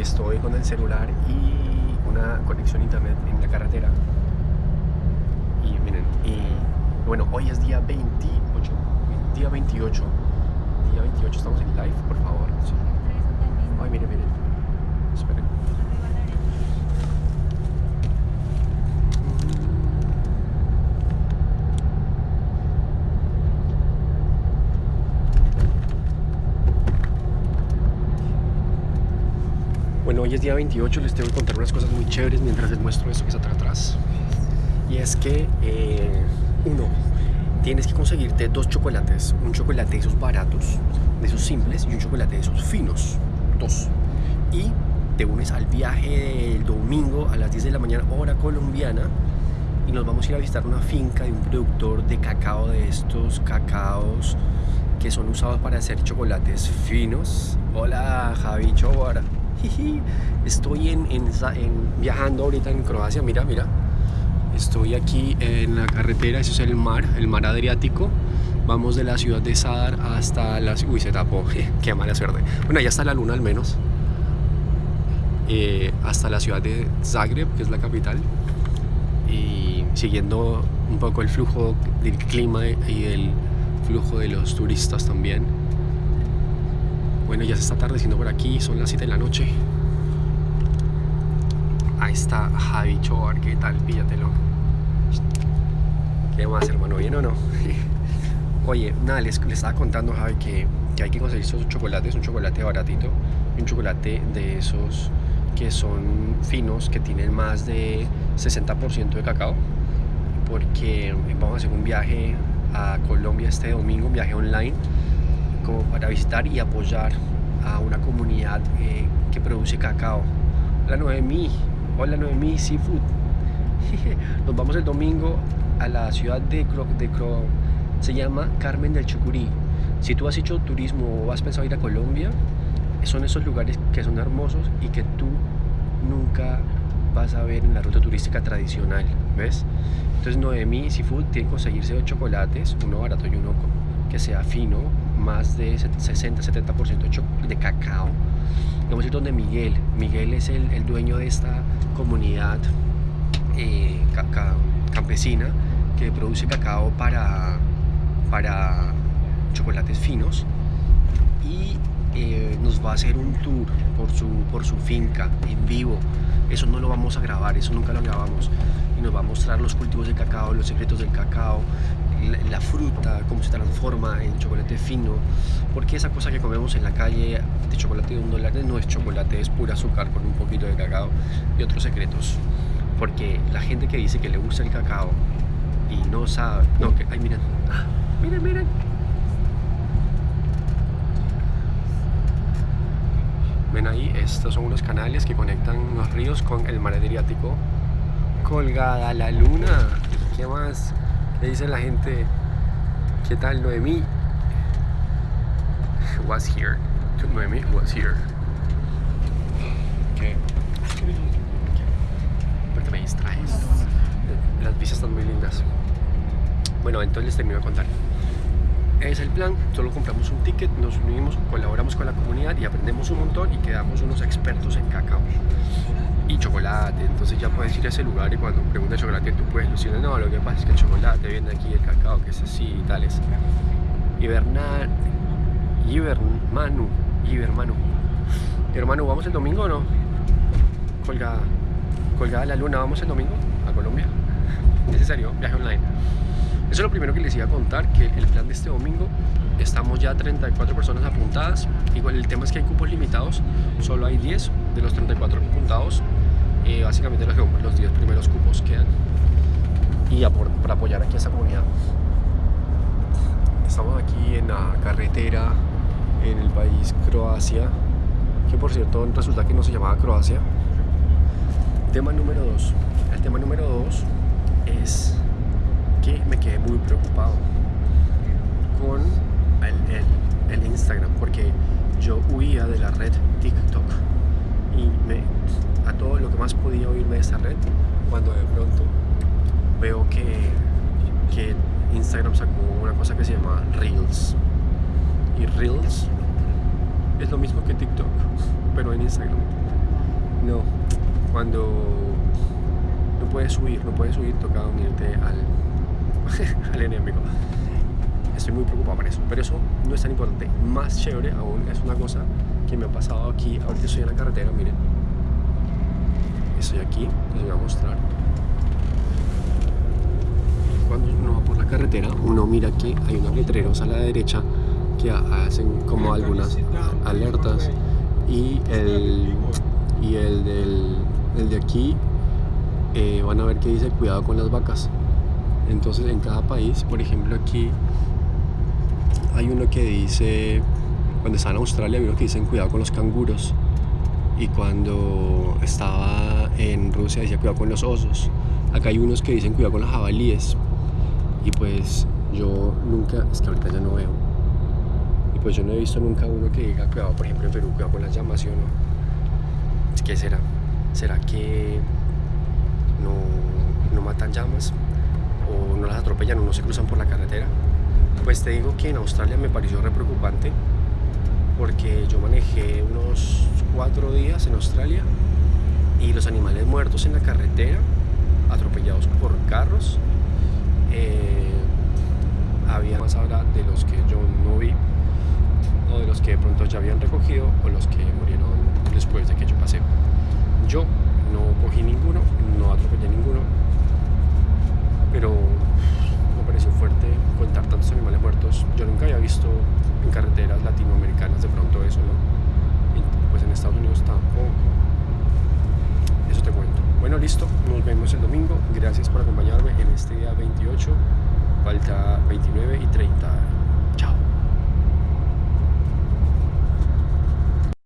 estoy con el celular y una conexión internet en la carretera. Y miren, y bueno, hoy es día 28, día 28, día 28, estamos en live, por favor. Ay, miren, miren, esperen. Hoy es día 28, les tengo que contar unas cosas muy chéveres mientras les muestro esto que está atrás. Y es que, eh, uno, tienes que conseguirte dos chocolates. Un chocolate de esos baratos, de esos simples, y un chocolate de esos finos. Dos. Y te unes al viaje del domingo a las 10 de la mañana, hora colombiana. Y nos vamos a ir a visitar una finca de un productor de cacao, de estos cacaos que son usados para hacer chocolates finos. Hola, Javi Chobara. Estoy en, viajando ahorita en Croacia, mira, mira. Estoy aquí en la carretera, eso es el mar, el mar Adriático. Vamos de la ciudad de Sadar hasta la... Uy, se tapó, qué mala suerte. Bueno, ya está la luna al menos. Eh, hasta la ciudad de Zagreb, que es la capital. Y siguiendo un poco el flujo del clima y el flujo de los turistas también. Bueno, ya se está atardeciendo por aquí, son las 7 de la noche. Ahí está Javi Chobar, ¿qué tal? Píllatelo. ¿Qué más, hermano? ¿Bien o no? Oye, nada, les, les, estaba contando, Javi, que, que hay que conseguir esos chocolates, un chocolate baratito, un chocolate de esos que son finos, que tienen más de 60% de cacao, porque vamos a hacer un viaje a Colombia este domingo, un viaje online, para visitar y apoyar a una comunidad eh, que produce cacao. Hola Noemí, hola Noemí Seafood. Nos vamos el domingo a la ciudad de Cro, de Cro, se llama Carmen del Chucurí. Si tú has hecho turismo o has pensado ir a Colombia, son esos lugares que son hermosos y que tú nunca vas a ver en la ruta turística tradicional, ¿ves? Entonces Noemí Seafood tiene que conseguirse dos chocolates, uno barato y uno que sea fino, más de 60-70% de cacao. Vamos a ir donde Miguel. Miguel es el, dueño de esta comunidad eh, campesina que produce cacao para, para chocolates finos y eh, nos va a hacer un tour por su, por su finca en vivo. Eso no lo vamos a grabar, eso nunca lo grabamos. Y nos va a mostrar los cultivos de cacao, los secretos del cacao, la, fruta, cómo se transforma en chocolate fino, porque esa cosa que comemos en la calle de chocolate de un dólar no es chocolate, es pura azúcar con un poquito de cacao y otros secretos. Porque la gente que dice que le gusta el cacao y no sabe, no, que, ay miren, miren, miren. Ven ahí, estos son unos canales que conectan los ríos con el mar Adriático. Colgada la luna. ¿Qué más? Le dice la gente, ¿qué tal Noemí? Was here. Noemí was here. ¿Qué? Porque me distraes. Las vistas están muy lindas. Bueno, entonces les termino de contar. Es el plan, solo compramos un ticket, nos unimos, colaboramos con la comunidad y aprendemos un montón y quedamos unos expertos en cacao y chocolate, entonces ya puedes ir a ese lugar y cuando preguntas chocolate tú puedes decir, no, lo que pasa es que el chocolate viene aquí, el cacao que es así y tales. Ibernan, Ibermanu, Ibermanu. Hermano, ¿vamos el domingo o no? Colgada, colgada la luna, ¿vamos el domingo a Colombia? Necesario, viaje online. Eso es lo primero que les iba a contar, que el plan de este domingo, estamos ya 34 personas apuntadas, igual el tema es que hay cupos limitados, solo hay 10 de los 34 apuntados, eh, básicamente los, los 10 primeros cupos quedan, y por, para apoyar aquí a esta comunidad. Estamos aquí en la carretera, en el país Croacia, que por cierto resulta que no se llamaba Croacia. Tema número 2, el tema número 2 es que me quedé muy preocupado con el, el, el, Instagram porque yo huía de la red TikTok y me, a todo lo que más podía oírme de esa red cuando de pronto veo que, que Instagram sacó una cosa que se llama Reels y Reels es lo mismo que TikTok pero en Instagram no, cuando no puedes subir, no puedes subir, toca unirte al, al enemigo. Estoy muy preocupado por eso, pero eso no es tan importante. Más chévere aún es una cosa que me ha pasado aquí. Ahorita estoy en la carretera, miren. Estoy aquí, les voy a mostrar. Cuando uno va por la carretera, uno mira que hay unos letreros a la derecha que hacen como algunas alertas y el, y el, del, el de aquí eh, van a ver que dice cuidado con las vacas. Entonces en cada país, por ejemplo aquí hay uno que dice, cuando estaba en Australia, uno que dicen cuidado con los canguros. Y cuando estaba en Rusia decía cuidado con los osos. Acá hay unos que dicen cuidado con los jabalíes. Y pues yo nunca, es que ahorita ya no veo. Y pues yo no he visto nunca uno que diga cuidado, por ejemplo en Perú, cuidado con las llamas, ¿sí o no? ¿Qué será? ¿Será que no, no matan llamas? ¿O no las atropellan o no se cruzan por la carretera? Pues te digo que en Australia me pareció re preocupante porque yo manejé unos cuatro días en Australia y los animales muertos en la carretera, atropellados por carros, eh, había más ahora de los que yo no vi o de los que de pronto ya habían recogido o los que murieron después de que yo pasé. Yo no cogí ninguno, no atropellé ninguno, pero me pareció fuerte contar tantos animales muertos. Yo nunca había visto en carreteras latinoamericanas de pronto eso, ¿no? Y pues en Estados Unidos tampoco. Eso te cuento. Bueno, listo, nos vemos el domingo. Gracias por acompañarme en este día 28, falta 29 y 30